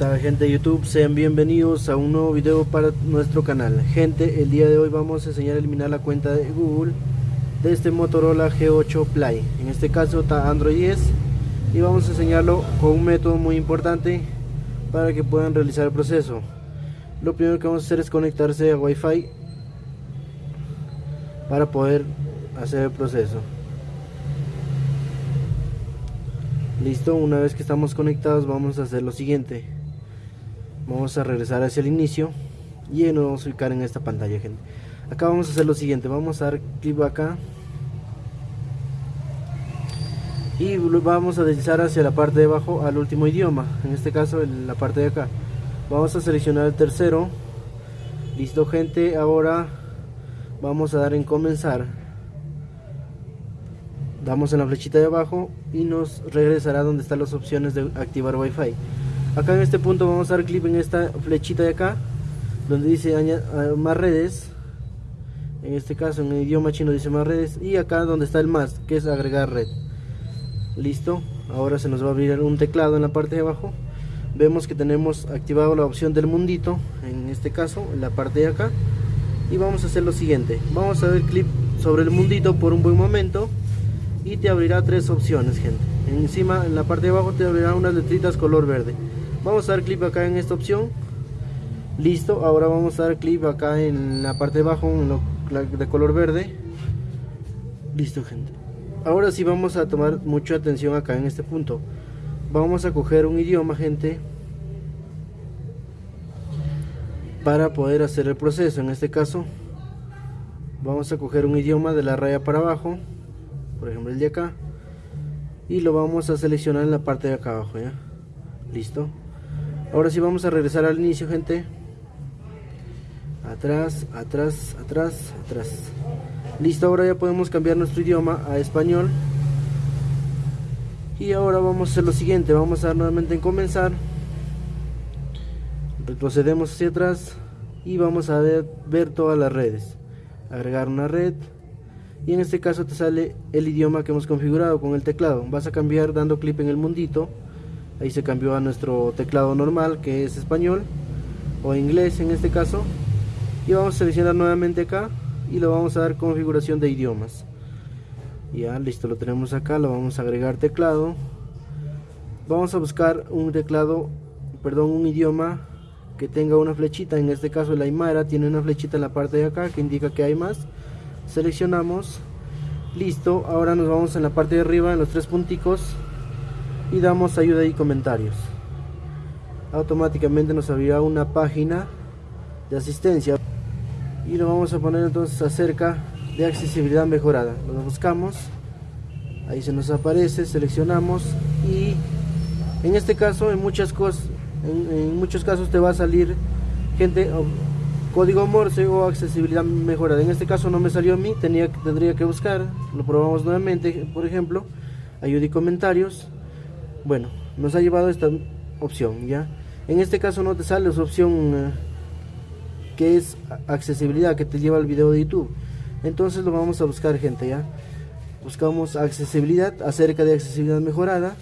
Hola gente de YouTube, sean bienvenidos a un nuevo video para nuestro canal. Gente, el día de hoy vamos a enseñar a eliminar la cuenta de Google de este Motorola G8 Play. En este caso está Android 10 y vamos a enseñarlo con un método muy importante para que puedan realizar el proceso. Lo primero que vamos a hacer es conectarse a Wi-Fi para poder hacer el proceso. Listo, una vez que estamos conectados vamos a hacer lo siguiente. Vamos a regresar hacia el inicio y nos vamos a ubicar en esta pantalla, gente. Acá vamos a hacer lo siguiente, vamos a dar clic acá y vamos a deslizar hacia la parte de abajo al último idioma, en este caso en la parte de acá. Vamos a seleccionar el tercero. Listo, gente, ahora vamos a dar en comenzar damos en la flechita de abajo y nos regresará donde están las opciones de activar wifi. Acá en este punto vamos a dar clic en esta flechita de acá donde dice ah, más redes. En este caso en el idioma chino dice más redes. Y acá donde está el más que es agregar red. Listo. Ahora se nos va a abrir un teclado en la parte de abajo. Vemos que tenemos activado la opción del mundito en este caso en la parte de acá. Y vamos a hacer lo siguiente. Vamos a dar clic sobre el mundito por un buen momento y te abrirá tres opciones gente. Encima en la parte de abajo te abrirá unas letritas color verde. Vamos a dar clic acá en esta opción. Listo ahora vamos a dar clic acá en la parte de abajo en lo, de color verde. Listo gente. Ahora sí vamos a tomar mucha atención acá en este punto. Vamos a coger un idioma gente para poder hacer el proceso. En este caso vamos a coger un idioma de la raya para abajo por ejemplo el de acá. Y lo vamos a seleccionar en la parte de acá abajo ya listo. Ahora sí vamos a regresar al inicio gente. Atrás atrás atrás atrás. Listo ahora ya podemos cambiar nuestro idioma a español. Y ahora vamos a hacer lo siguiente. Vamos a dar nuevamente en comenzar. Retrocedemos hacia atrás y vamos a ver, ver todas las redes. Agregar una red y en este caso te sale el idioma que hemos configurado con el teclado. Vas a cambiar dando clic en el mundito. Ahí se cambió a nuestro teclado normal que es español o inglés en este caso. Y vamos a seleccionar nuevamente acá y lo vamos a dar configuración de idiomas. Ya listo lo tenemos acá lo vamos a agregar teclado. Vamos a buscar un teclado perdón un idioma que tenga una flechita. En este caso el Aymara tiene una flechita en la parte de acá que indica que hay más seleccionamos. Listo ahora nos vamos en la parte de arriba en los tres punticos y damos ayuda y comentarios. Automáticamente nos abrirá una página de asistencia. Y lo vamos a poner entonces acerca de accesibilidad mejorada. Lo buscamos ahí se nos aparece seleccionamos y en este caso en muchas cosas en, en muchos casos te va a salir gente código Morse o accesibilidad mejorada. En este caso no me salió a mí, tenía, tendría que buscar, lo probamos nuevamente, por ejemplo, ayuda y comentarios. Bueno, nos ha llevado esta opción, ¿ya? En este caso no te sale su opción eh, que es accesibilidad, que te lleva al video de YouTube. Entonces lo vamos a buscar, gente, ¿ya? Buscamos accesibilidad, acerca de accesibilidad mejorada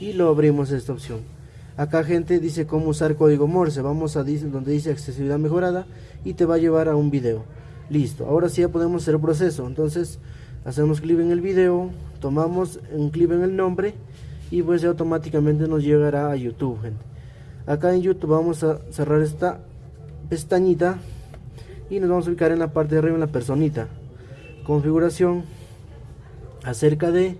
y lo abrimos esta opción. Acá gente dice cómo usar código Morse. Vamos a donde dice accesibilidad mejorada y te va a llevar a un video. Listo. Ahora sí ya podemos hacer el proceso. Entonces hacemos clic en el video, tomamos un clic en el nombre y pues ya automáticamente nos llegará a YouTube, gente. Acá en YouTube vamos a cerrar esta pestañita y nos vamos a ubicar en la parte de arriba en la personita. Configuración acerca de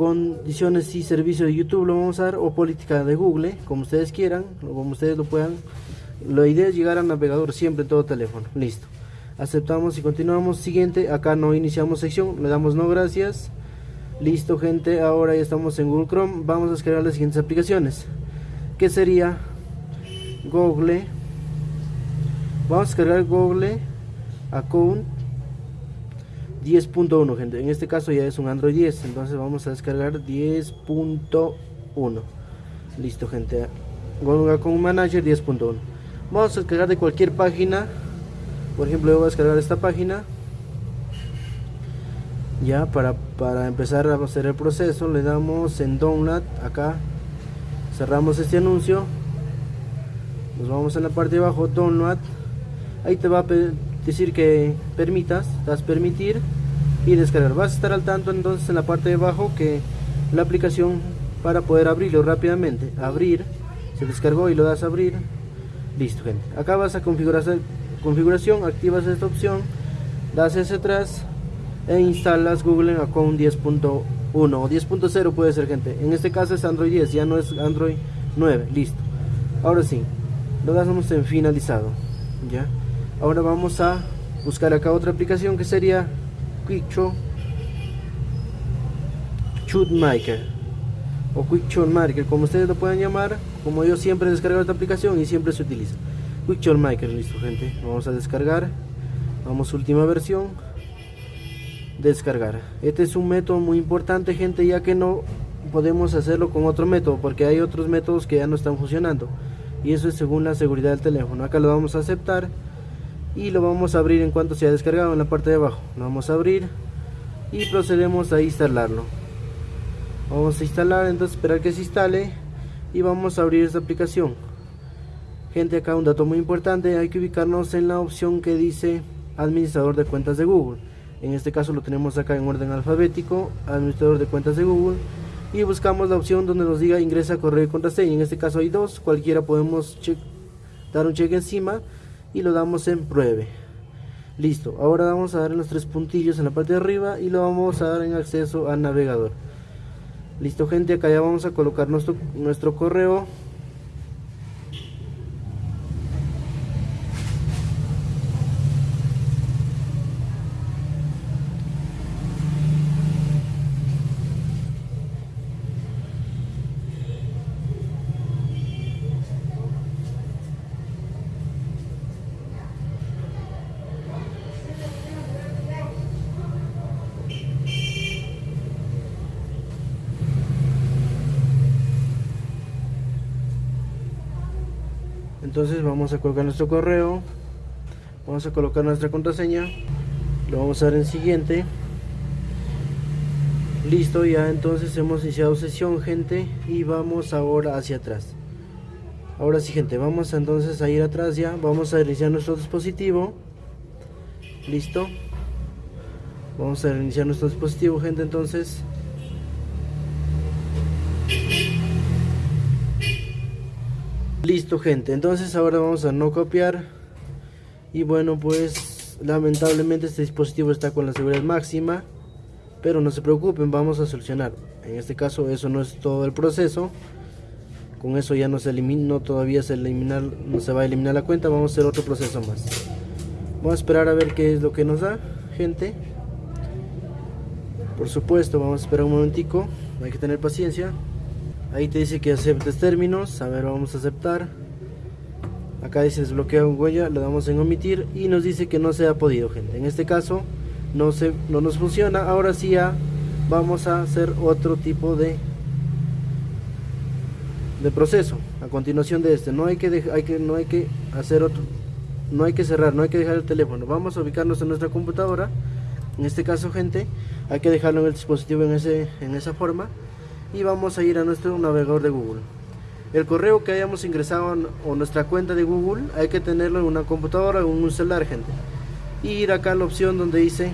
condiciones y servicio de YouTube lo vamos a dar o política de Google, como ustedes quieran, o como ustedes lo puedan. La idea es llegar al navegador siempre todo teléfono. Listo. Aceptamos y continuamos. Siguiente, acá no iniciamos sección, le damos no gracias. Listo, gente, ahora ya estamos en Google Chrome. Vamos a descargar las siguientes aplicaciones. Que sería Google. Vamos a descargar Google Account 10.1 gente. En este caso ya es un android 10 entonces vamos a descargar 10.1 listo gente. Con un manager 10.1 vamos a descargar de cualquier página. Por ejemplo yo voy a descargar esta página. Ya para, para empezar a hacer el proceso le damos en download acá. Cerramos este anuncio. Nos vamos en la parte de abajo download ahí te va a decir que permitas das permitir y descargar. Vas a estar al tanto entonces en la parte de abajo que la aplicación para poder abrirlo rápidamente. Abrir se descargó y lo das a abrir. Listo gente. Acá vas a configurar configuración activas esta opción das ese atrás e instalas Google Account 10.1 o 10.0 puede ser gente. En este caso es Android 10 ya no es Android 9 listo. Ahora sí lo damos en finalizado. Ya ahora vamos a buscar acá otra aplicación que sería Quick Shoot Maker o Quick Shoot Maker como ustedes lo puedan llamar como yo siempre he descargado esta aplicación y siempre se utiliza. Quick Shoot Maker listo gente. Vamos a descargar. Vamos última versión. Descargar. Este es un método muy importante gente ya que no podemos hacerlo con otro método porque hay otros métodos que ya no están funcionando. Y eso es según la seguridad del teléfono. Acá lo vamos a aceptar y lo vamos a abrir en cuanto sea descargado en la parte de abajo. Lo vamos a abrir y procedemos a instalarlo. Vamos a instalar entonces esperar que se instale y vamos a abrir esta aplicación. Gente acá un dato muy importante hay que ubicarnos en la opción que dice administrador de cuentas de Google. En este caso lo tenemos acá en orden alfabético administrador de cuentas de Google y buscamos la opción donde nos diga ingresa correo y contraseña. En este caso hay dos cualquiera podemos dar un check encima y lo damos en pruebe. Listo ahora vamos a dar en los tres puntillos en la parte de arriba y lo vamos a dar en acceso al navegador. Listo gente acá ya vamos a colocar nuestro, nuestro correo entonces vamos a colocar nuestro correo vamos a colocar nuestra contraseña lo vamos a dar en siguiente. Listo ya entonces hemos iniciado sesión gente y vamos ahora hacia atrás. Ahora sí gente vamos entonces a ir atrás ya vamos a iniciar nuestro dispositivo. Listo. Vamos a reiniciar nuestro dispositivo gente entonces Listo gente, entonces ahora vamos a no copiar. Y bueno pues lamentablemente este dispositivo está con la seguridad máxima. Pero no se preocupen, vamos a solucionar. En este caso eso no es todo el proceso. Con eso ya no se elimina, todavía se eliminar, no se va a eliminar la cuenta, vamos a hacer otro proceso más. Vamos a esperar a ver qué es lo que nos da gente. Por supuesto vamos a esperar un momentico. Hay que tener paciencia ahí te dice que aceptes términos. A ver vamos a aceptar. Acá dice desbloquea huella le damos en omitir y nos dice que no se ha podido gente. En este caso no se no nos funciona. Ahora sí ya vamos a hacer otro tipo de de proceso. A continuación de este no hay que hay que no hay que hacer otro no hay que cerrar no hay que dejar el teléfono. Vamos a ubicarnos en nuestra computadora. En este caso gente hay que dejarlo en el dispositivo en ese en esa forma y vamos a ir a nuestro navegador de Google. El correo que hayamos ingresado o nuestra cuenta de Google hay que tenerlo en una computadora o en un celular, gente. Y ir acá a la opción donde dice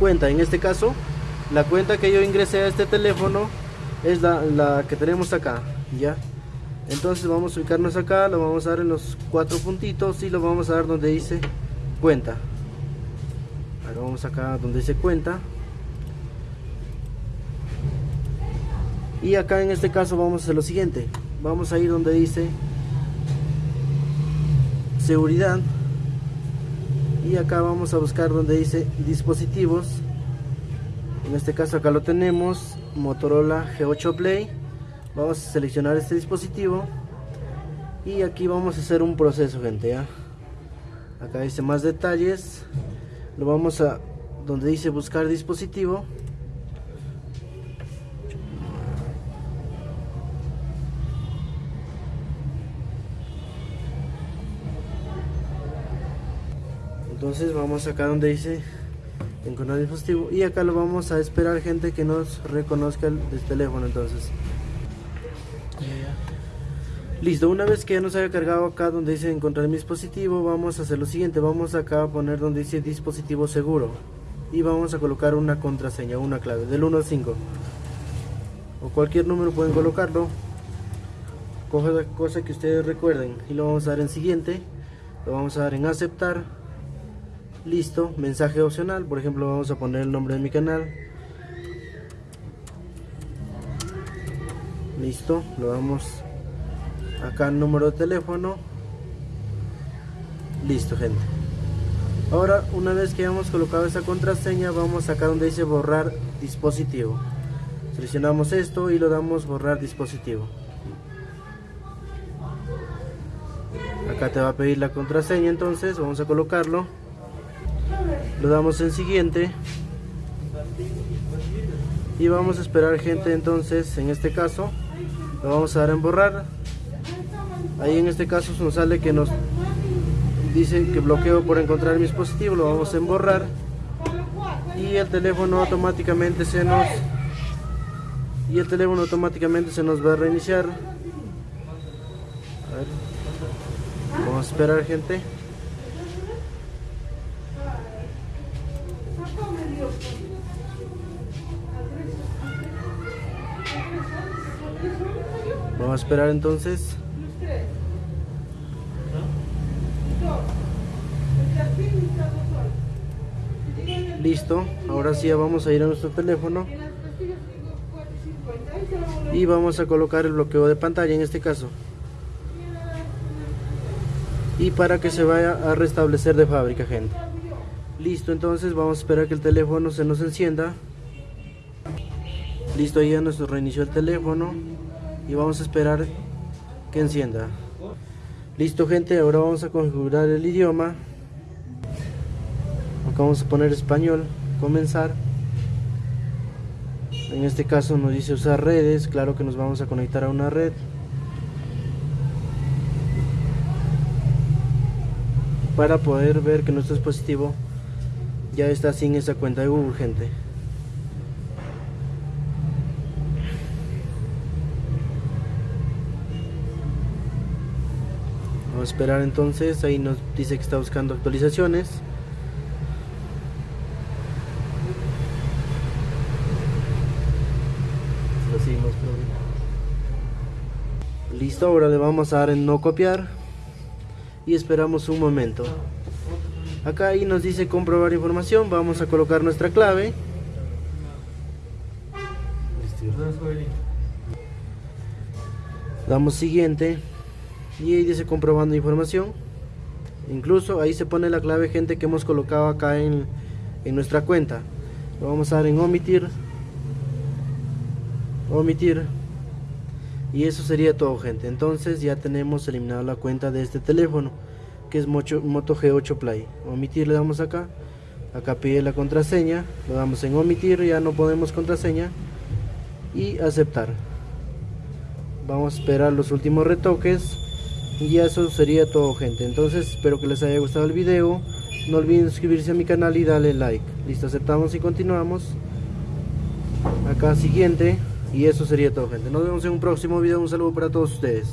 cuenta. En este caso, la cuenta que yo ingresé a este teléfono es la, la que tenemos acá, ¿ya? Entonces vamos a ubicarnos acá, lo vamos a dar en los cuatro puntitos y lo vamos a dar donde dice cuenta. Ahora vamos acá donde dice cuenta. Y acá en este caso vamos a hacer lo siguiente. Vamos a ir donde dice seguridad. Y acá vamos a buscar donde dice dispositivos. En este caso acá lo tenemos Motorola G8 Play. Vamos a seleccionar este dispositivo. Y aquí vamos a hacer un proceso gente acá dice más detalles. Lo vamos a donde dice buscar dispositivo vamos acá donde dice encontrar dispositivo y acá lo vamos a esperar gente que nos reconozca el, el teléfono entonces. Listo, una vez que ya nos haya cargado acá donde dice encontrar mi dispositivo, vamos a hacer lo siguiente, vamos acá a poner donde dice dispositivo seguro y vamos a colocar una contraseña, una clave del 1 al 5 o cualquier número pueden colocarlo, cosa, cosa que ustedes recuerden y lo vamos a dar en siguiente, lo vamos a dar en aceptar, listo, mensaje opcional, por ejemplo vamos a poner el nombre de mi canal, listo, lo damos acá el número de teléfono. Listo gente. Ahora una vez que hemos colocado esa contraseña vamos acá donde dice borrar dispositivo. Seleccionamos esto y lo damos borrar dispositivo. Acá te va a pedir la contraseña entonces vamos a colocarlo lo damos en siguiente. Y vamos a esperar gente entonces en este caso lo vamos a dar en borrar ahí en este caso nos sale que nos dice que bloqueo por encontrar mi dispositivo lo vamos a borrar y el teléfono automáticamente se nos y el teléfono automáticamente se nos va a reiniciar. Vamos a esperar gente vamos a esperar entonces. Listo, ahora sí vamos a ir a nuestro teléfono. Y vamos a colocar el bloqueo de pantalla en este caso. Y para que se vaya a restablecer de fábrica gente. Listo entonces vamos a esperar que el teléfono se nos encienda. Listo ya nos reinició el teléfono y vamos a esperar que encienda. Listo gente ahora vamos a configurar el idioma. Acá vamos a poner español comenzar. En este caso nos dice usar redes claro que nos vamos a conectar a una red. Para poder ver que nuestro dispositivo ya está sin esa cuenta de Google gente vamos a esperar entonces ahí nos dice que está buscando actualizaciones. Listo, ahora le vamos a dar en no copiar. Y esperamos un momento. Acá ahí nos dice comprobar información, vamos a colocar nuestra clave. Damos siguiente y ahí dice comprobando información. Incluso ahí se pone la clave gente que hemos colocado acá en, en nuestra cuenta. Lo vamos a dar en omitir. Omitir. Y eso sería todo gente. Entonces ya tenemos eliminado la cuenta de este teléfono que es Moto, G8 Play. Omitir le damos acá. Acá pide la contraseña. Lo damos en omitir ya no podemos contraseña. Y aceptar. Vamos a esperar los últimos retoques y eso sería todo gente entonces espero que les haya gustado el video no olviden suscribirse a mi canal y darle like listo aceptamos y continuamos acá siguiente y eso sería todo gente. Nos vemos en un próximo video. Un saludo para todos ustedes.